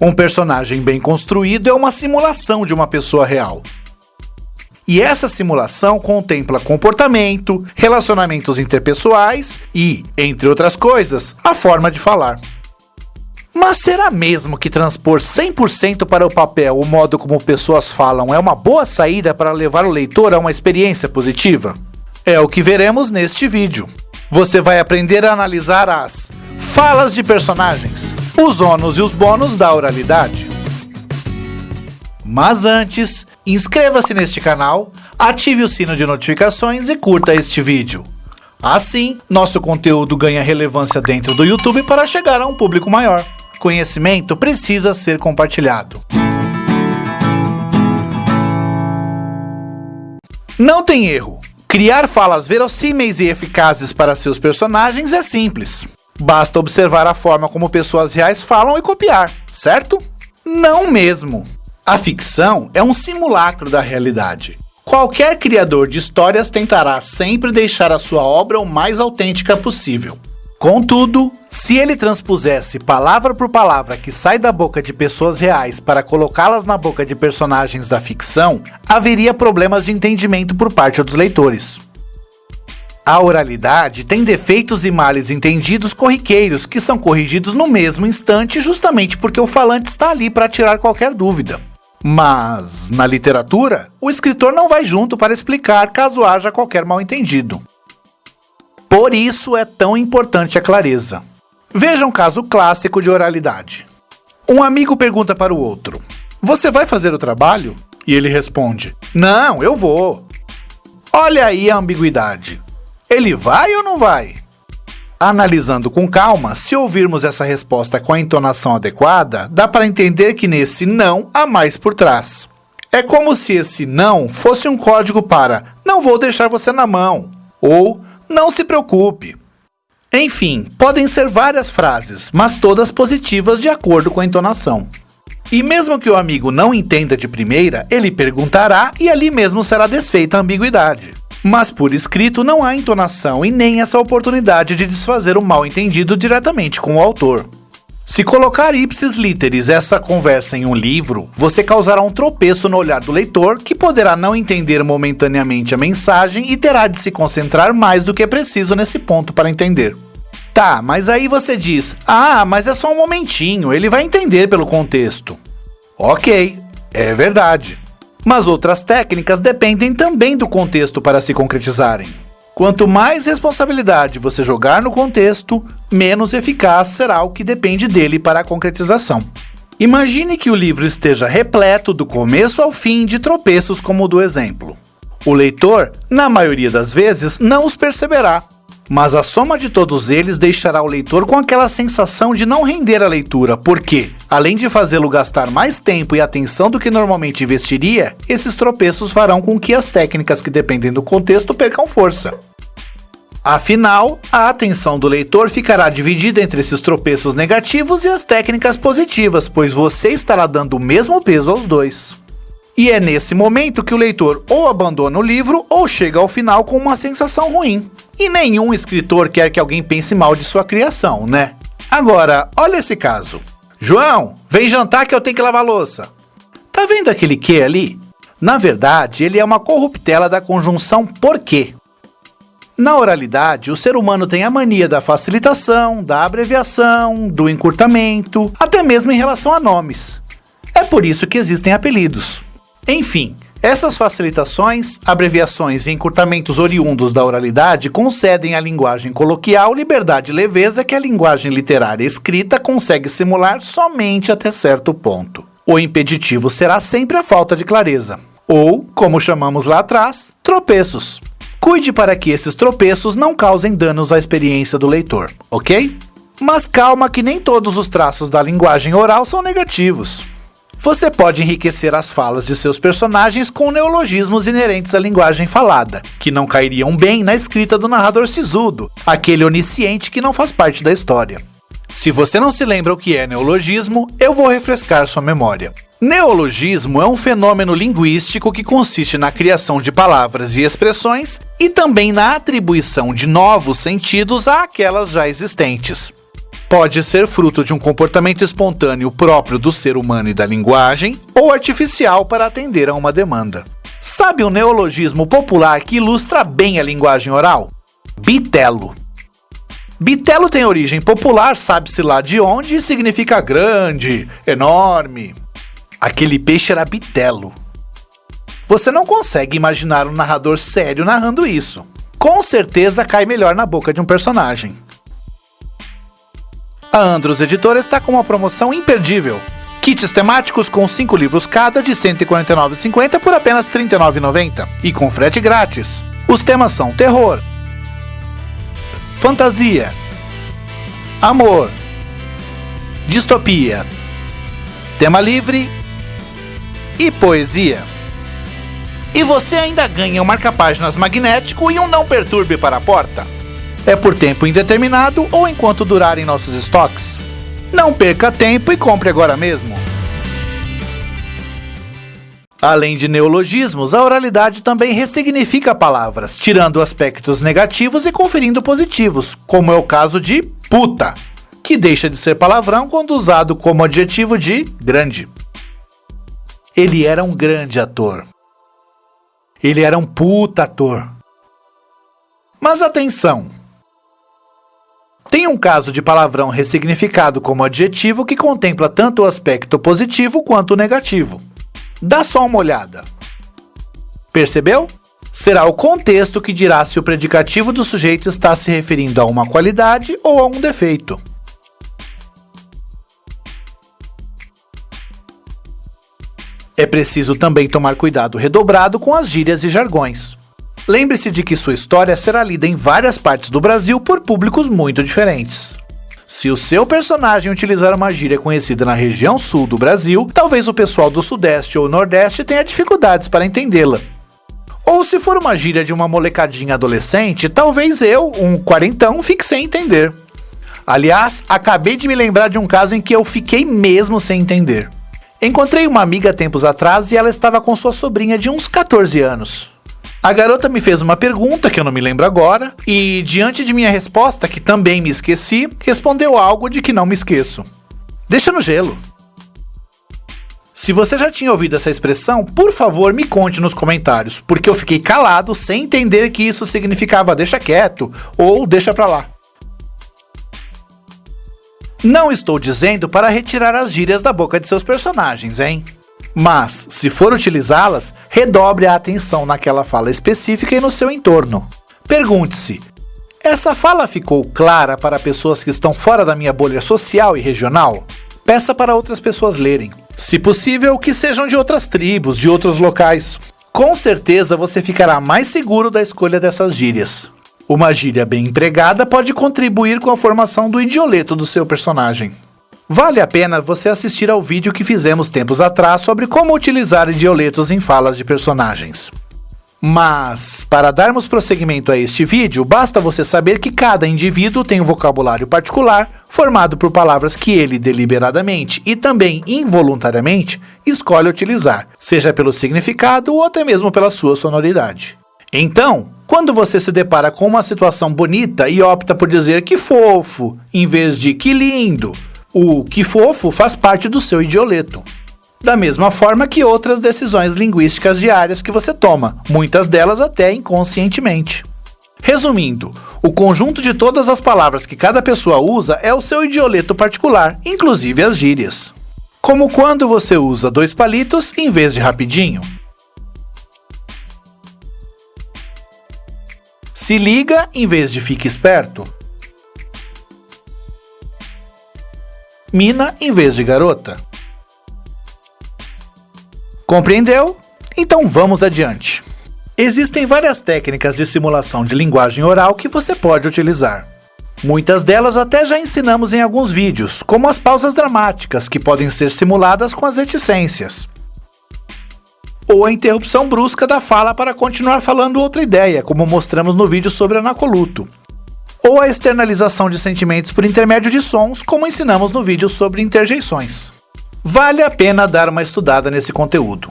Um personagem bem construído é uma simulação de uma pessoa real. E essa simulação contempla comportamento, relacionamentos interpessoais e, entre outras coisas, a forma de falar. Mas será mesmo que transpor 100% para o papel o modo como pessoas falam é uma boa saída para levar o leitor a uma experiência positiva? É o que veremos neste vídeo. Você vai aprender a analisar as falas de personagens, os ônus e os bônus da oralidade. Mas antes, inscreva-se neste canal, ative o sino de notificações e curta este vídeo. Assim, nosso conteúdo ganha relevância dentro do YouTube para chegar a um público maior. Conhecimento precisa ser compartilhado. Não tem erro. Criar falas verossímeis e eficazes para seus personagens é simples. Basta observar a forma como pessoas reais falam e copiar, certo? Não mesmo. A ficção é um simulacro da realidade. Qualquer criador de histórias tentará sempre deixar a sua obra o mais autêntica possível. Contudo, se ele transpusesse palavra por palavra que sai da boca de pessoas reais para colocá-las na boca de personagens da ficção, haveria problemas de entendimento por parte dos leitores. A oralidade tem defeitos e males entendidos corriqueiros que são corrigidos no mesmo instante justamente porque o falante está ali para tirar qualquer dúvida. Mas, na literatura, o escritor não vai junto para explicar caso haja qualquer mal-entendido. Por isso é tão importante a clareza. Veja um caso clássico de oralidade. Um amigo pergunta para o outro: Você vai fazer o trabalho? E ele responde: Não, eu vou. Olha aí a ambiguidade. Ele vai ou não vai? Analisando com calma, se ouvirmos essa resposta com a entonação adequada, dá para entender que nesse não há mais por trás. É como se esse não fosse um código para não vou deixar você na mão ou não se preocupe. Enfim, podem ser várias frases, mas todas positivas de acordo com a entonação. E mesmo que o amigo não entenda de primeira, ele perguntará e ali mesmo será desfeita a ambiguidade. Mas por escrito não há entonação e nem essa oportunidade de desfazer o mal entendido diretamente com o autor. Se colocar ipsis literis essa conversa em um livro, você causará um tropeço no olhar do leitor, que poderá não entender momentaneamente a mensagem e terá de se concentrar mais do que é preciso nesse ponto para entender. Tá, mas aí você diz: Ah, mas é só um momentinho, ele vai entender pelo contexto. Ok, é verdade mas outras técnicas dependem também do contexto para se concretizarem. Quanto mais responsabilidade você jogar no contexto, menos eficaz será o que depende dele para a concretização. Imagine que o livro esteja repleto do começo ao fim de tropeços como o do exemplo. O leitor, na maioria das vezes, não os perceberá, mas a soma de todos eles deixará o leitor com aquela sensação de não render a leitura, porque, além de fazê-lo gastar mais tempo e atenção do que normalmente investiria, esses tropeços farão com que as técnicas que dependem do contexto percam força. Afinal, a atenção do leitor ficará dividida entre esses tropeços negativos e as técnicas positivas, pois você estará dando o mesmo peso aos dois. E é nesse momento que o leitor ou abandona o livro ou chega ao final com uma sensação ruim. E nenhum escritor quer que alguém pense mal de sua criação, né? Agora, olha esse caso. João, vem jantar que eu tenho que lavar louça. Tá vendo aquele que ali? Na verdade, ele é uma corruptela da conjunção porquê. Na oralidade, o ser humano tem a mania da facilitação, da abreviação, do encurtamento, até mesmo em relação a nomes. É por isso que existem apelidos. Enfim, essas facilitações, abreviações e encurtamentos oriundos da oralidade concedem à linguagem coloquial liberdade e leveza que a linguagem literária escrita consegue simular somente até certo ponto. O impeditivo será sempre a falta de clareza, ou, como chamamos lá atrás, tropeços. Cuide para que esses tropeços não causem danos à experiência do leitor, ok? Mas calma que nem todos os traços da linguagem oral são negativos. Você pode enriquecer as falas de seus personagens com neologismos inerentes à linguagem falada, que não cairiam bem na escrita do narrador sisudo, aquele onisciente que não faz parte da história. Se você não se lembra o que é neologismo, eu vou refrescar sua memória. Neologismo é um fenômeno linguístico que consiste na criação de palavras e expressões e também na atribuição de novos sentidos àquelas já existentes. Pode ser fruto de um comportamento espontâneo próprio do ser humano e da linguagem, ou artificial para atender a uma demanda. Sabe um neologismo popular que ilustra bem a linguagem oral? Bitelo. Bitelo tem origem popular, sabe-se lá de onde, e significa grande, enorme. Aquele peixe era bitelo. Você não consegue imaginar um narrador sério narrando isso. Com certeza cai melhor na boca de um personagem. A Andros Editora está com uma promoção imperdível. Kits temáticos com 5 livros cada de R$ 149,50 por apenas R$ 39,90 e com frete grátis. Os temas são terror, fantasia, amor, distopia, tema livre e poesia. E você ainda ganha um marca-páginas magnético e um não perturbe para a porta. É por tempo indeterminado ou enquanto durarem nossos estoques. Não perca tempo e compre agora mesmo. Além de neologismos, a oralidade também ressignifica palavras, tirando aspectos negativos e conferindo positivos, como é o caso de puta, que deixa de ser palavrão quando usado como adjetivo de grande. Ele era um grande ator. Ele era um puta ator. Mas atenção! Tem um caso de palavrão ressignificado como adjetivo que contempla tanto o aspecto positivo quanto o negativo. Dá só uma olhada. Percebeu? Será o contexto que dirá se o predicativo do sujeito está se referindo a uma qualidade ou a um defeito. É preciso também tomar cuidado redobrado com as gírias e jargões. Lembre-se de que sua história será lida em várias partes do Brasil por públicos muito diferentes. Se o seu personagem utilizar uma gíria conhecida na região sul do Brasil, talvez o pessoal do sudeste ou nordeste tenha dificuldades para entendê-la. Ou se for uma gíria de uma molecadinha adolescente, talvez eu, um quarentão, fique sem entender. Aliás, acabei de me lembrar de um caso em que eu fiquei mesmo sem entender. Encontrei uma amiga tempos atrás e ela estava com sua sobrinha de uns 14 anos. A garota me fez uma pergunta que eu não me lembro agora, e diante de minha resposta, que também me esqueci, respondeu algo de que não me esqueço. Deixa no gelo. Se você já tinha ouvido essa expressão, por favor me conte nos comentários, porque eu fiquei calado sem entender que isso significava deixa quieto ou deixa pra lá. Não estou dizendo para retirar as gírias da boca de seus personagens, hein? Mas, se for utilizá-las, redobre a atenção naquela fala específica e no seu entorno. Pergunte-se: essa fala ficou clara para pessoas que estão fora da minha bolha social e regional? Peça para outras pessoas lerem. Se possível, que sejam de outras tribos, de outros locais. Com certeza você ficará mais seguro da escolha dessas gírias. Uma gíria bem empregada pode contribuir com a formação do idioleto do seu personagem. Vale a pena você assistir ao vídeo que fizemos tempos atrás sobre como utilizar idioletos em falas de personagens. Mas, para darmos prosseguimento a este vídeo, basta você saber que cada indivíduo tem um vocabulário particular, formado por palavras que ele deliberadamente e também involuntariamente escolhe utilizar, seja pelo significado ou até mesmo pela sua sonoridade. Então, quando você se depara com uma situação bonita e opta por dizer que fofo, em vez de que lindo, o que fofo faz parte do seu idioleto. Da mesma forma que outras decisões linguísticas diárias que você toma, muitas delas até inconscientemente. Resumindo, o conjunto de todas as palavras que cada pessoa usa é o seu idioleto particular, inclusive as gírias. Como quando você usa dois palitos em vez de rapidinho. Se liga em vez de fique esperto. Mina em vez de garota. Compreendeu? Então vamos adiante. Existem várias técnicas de simulação de linguagem oral que você pode utilizar. Muitas delas até já ensinamos em alguns vídeos, como as pausas dramáticas, que podem ser simuladas com as reticências. Ou a interrupção brusca da fala para continuar falando outra ideia, como mostramos no vídeo sobre anacoluto ou a externalização de sentimentos por intermédio de sons, como ensinamos no vídeo sobre interjeições. Vale a pena dar uma estudada nesse conteúdo.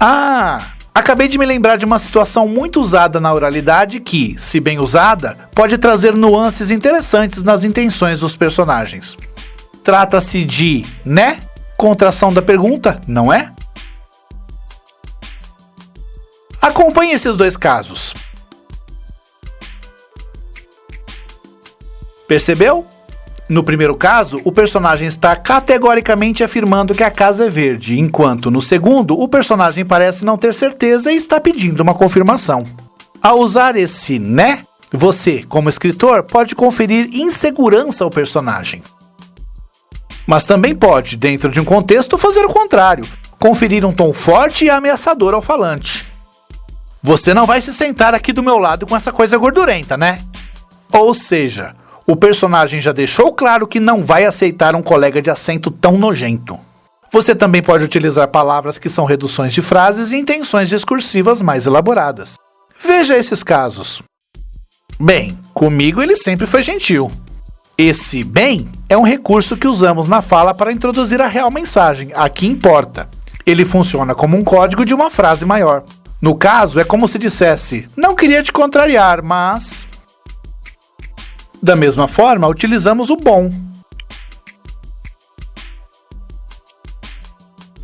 Ah, Acabei de me lembrar de uma situação muito usada na oralidade que, se bem usada, pode trazer nuances interessantes nas intenções dos personagens. Trata-se de né? Contração da pergunta, não é? Acompanhe esses dois casos. Percebeu? No primeiro caso, o personagem está categoricamente afirmando que a casa é verde, enquanto no segundo, o personagem parece não ter certeza e está pedindo uma confirmação. Ao usar esse né, você, como escritor, pode conferir insegurança ao personagem. Mas também pode, dentro de um contexto, fazer o contrário, conferir um tom forte e ameaçador ao falante. Você não vai se sentar aqui do meu lado com essa coisa gordurenta, né? Ou seja, o personagem já deixou claro que não vai aceitar um colega de assento tão nojento. Você também pode utilizar palavras que são reduções de frases e intenções discursivas mais elaboradas. Veja esses casos. Bem, comigo ele sempre foi gentil. Esse bem é um recurso que usamos na fala para introduzir a real mensagem, a que importa. Ele funciona como um código de uma frase maior. No caso, é como se dissesse: Não queria te contrariar, mas. Da mesma forma, utilizamos o bom.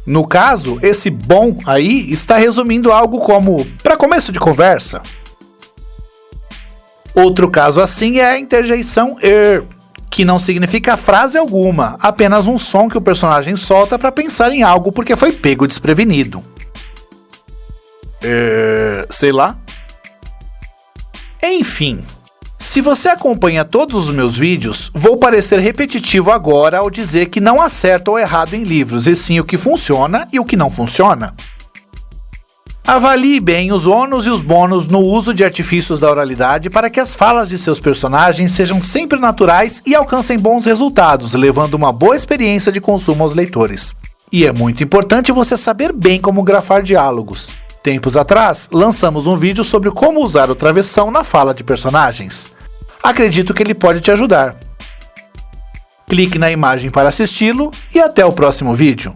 No caso, esse bom aí está resumindo algo como para começo de conversa. Outro caso assim é a interjeição er, que não significa frase alguma, apenas um som que o personagem solta para pensar em algo porque foi pego desprevenido. É, sei lá. Enfim, se você acompanha todos os meus vídeos, vou parecer repetitivo agora ao dizer que não há certo ou errado em livros, e sim o que funciona e o que não funciona. Avalie bem os ônus e os bônus no uso de artifícios da oralidade para que as falas de seus personagens sejam sempre naturais e alcancem bons resultados, levando uma boa experiência de consumo aos leitores. E é muito importante você saber bem como grafar diálogos. Tempos atrás, lançamos um vídeo sobre como usar o travessão na fala de personagens. Acredito que ele pode te ajudar. Clique na imagem para assisti-lo e até o próximo vídeo.